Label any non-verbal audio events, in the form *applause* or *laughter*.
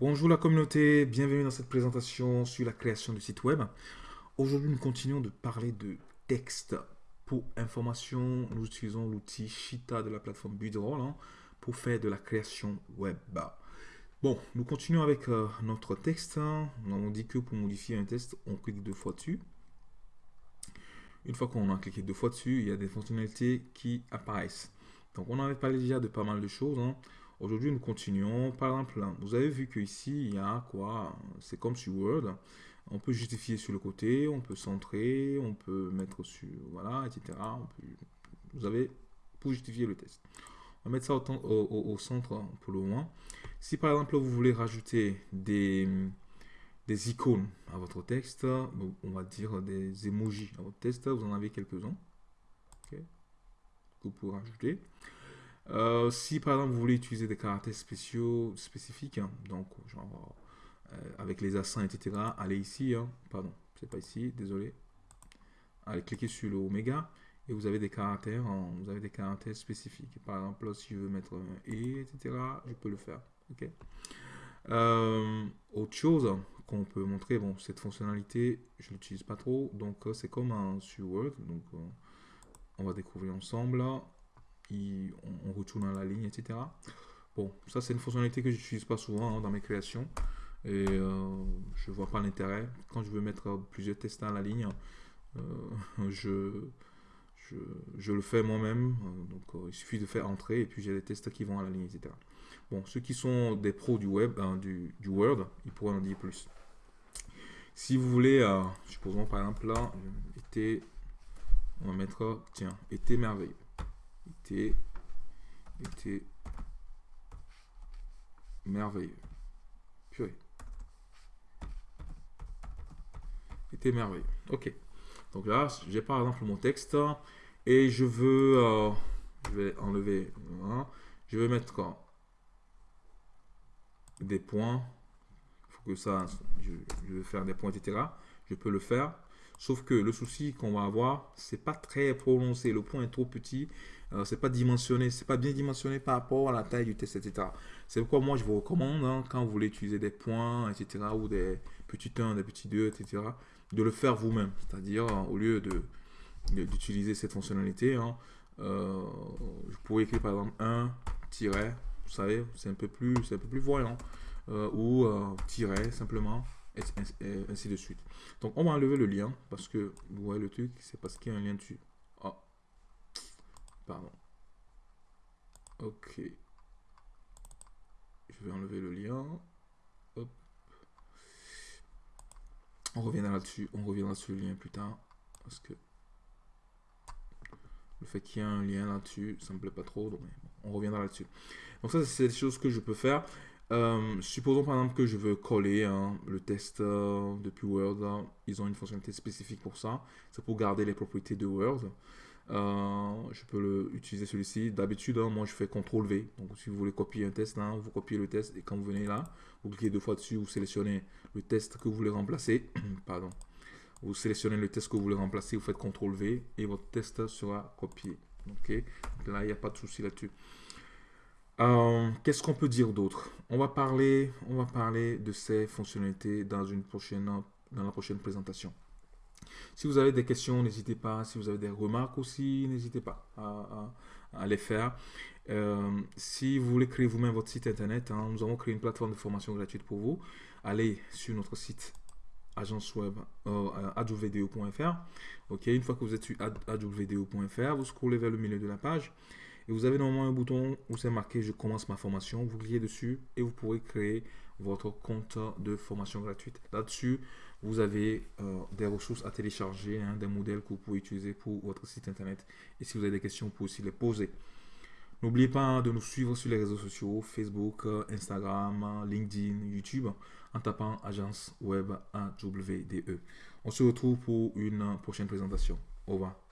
Bonjour la communauté, bienvenue dans cette présentation sur la création du site web. Aujourd'hui, nous continuons de parler de texte. Pour information, nous utilisons l'outil Shita de la plateforme Budroll hein, pour faire de la création web. Bon, nous continuons avec euh, notre texte. On dit que pour modifier un texte, on clique deux fois dessus. Une fois qu'on a cliqué deux fois dessus, il y a des fonctionnalités qui apparaissent. Donc, on avait parlé déjà de pas mal de choses. Hein. Aujourd'hui, nous continuons. Par exemple, vous avez vu qu'ici, il y a quoi? C'est comme sur Word. On peut justifier sur le côté, on peut centrer, on peut mettre sur, voilà, etc. vous avez pour justifier le test. On va mettre ça au, centre pour le moins. Si par exemple, vous voulez rajouter des, des icônes à votre texte, on va dire des emojis à votre texte, vous en avez quelques-uns. que vous pouvez rajouter. Euh, si par exemple vous voulez utiliser des caractères spéciaux spécifiques, hein, donc genre euh, avec les accents, etc., allez ici, hein, pardon, c'est pas ici, désolé. Allez cliquer sur le oméga et vous avez des caractères, vous avez des caractères spécifiques. Par exemple, si je veux mettre un et, etc., je peux le faire. Ok. Euh, autre chose qu'on peut montrer, bon, cette fonctionnalité, je l'utilise pas trop, donc c'est comme un sur Word, donc on va découvrir ensemble on, retourne à la ligne, etc. Bon, ça c'est une fonctionnalité que j'utilise pas souvent hein, dans mes créations. Et euh, je vois pas l'intérêt. Quand je veux mettre plusieurs tests à la ligne, euh, *laughs* je, le fais moi-même. Donc euh, il suffit de faire entrer et puis j'ai des tests qui vont à la ligne, etc. Bon, ceux qui sont des pros du web, hein, du, Word, ils pourront en dire plus. Si vous voulez, supposons par exemple là, été, on va mettre, tiens, été merveilleux était, merveilleux. Purée. Était merveilleux. Ok. Donc là, j'ai par exemple mon texte et je veux, euh, je vais enlever, je vais mettre des points. Faut que ça, je, vais faire des points, etc. Je peux le faire. Sauf que le souci qu'on va avoir, c'est pas très prononcé. Le point est trop petit. Euh, c'est pas dimensionné. C'est pas bien dimensionné par rapport à la taille du test, etc. C'est pourquoi moi, je vous recommande, hein, quand vous voulez utiliser des points, etc., ou des petits 1, des petits 2, etc., de le faire vous-même. C'est-à-dire, au lieu de d'utiliser cette fonctionnalité, hein, euh, je pourrais écrire par exemple 1, tiret, vous savez, c'est un peu plus, un peu plus voyant, euh, ou tiret simplement, et ainsi de suite. Donc, on va enlever le lien parce que vous voyez le truc, c'est parce qu'il y a un lien dessus. Pardon. Ok. Je vais enlever le lien. On reviendra là-dessus. On reviendra sur le lien plus tard parce que le fait qu'il y ait un lien là-dessus, ça me plaît pas trop. Donc, on reviendra là-dessus. Donc ça, c'est des choses que je peux faire. Euh, supposons par exemple que je veux coller hein, le test euh, depuis Word. ils ont une fonctionnalité spécifique pour ça. C'est pour garder les propriétés de Word. Euh, je peux utiliser celui-ci. D'habitude, hein, moi je fais CTRL V. Donc si vous voulez copier un test, vous copiez le test et quand vous venez là, vous cliquez deux fois dessus, vous sélectionnez le test que vous voulez remplacer. *clears throat* Pardon. Vous sélectionnez le test que vous voulez remplacer, vous faites CTRL V et votre test sera copié. Ok. Donc là, il n'y a pas de souci là-dessus. Euh, qu'est-ce qu'on peut dire d'autre? On, va parler, on va parler de ces fonctionnalités dans, une prochaine, dans la prochaine présentation. Si vous avez des questions, n'hésitez pas. Si vous avez des remarques aussi, n'hésitez pas à, les faire. Euh, si vous voulez créer vous-même votre site internet, hein, nous avons créé une plateforme de formation gratuite pour vous. Allez sur notre site agence web euh, Ok, une fois que vous êtes sur adjouvvideo.fr, vous scrollez vers le milieu de la page et vous avez normalement un bouton où c'est marqué je commence ma formation. Vous cliquez dessus et vous pourrez créer votre compte de formation gratuite. Là-dessus, vous avez euh, des ressources à télécharger, hein, des modèles que vous pouvez utiliser pour votre site internet. Et si vous avez des questions, vous pouvez aussi les poser. N'oubliez pas de nous suivre sur les réseaux sociaux, Facebook, Instagram, LinkedIn, YouTube, en tapant agence web AWDE. On se retrouve pour une prochaine présentation. Au revoir.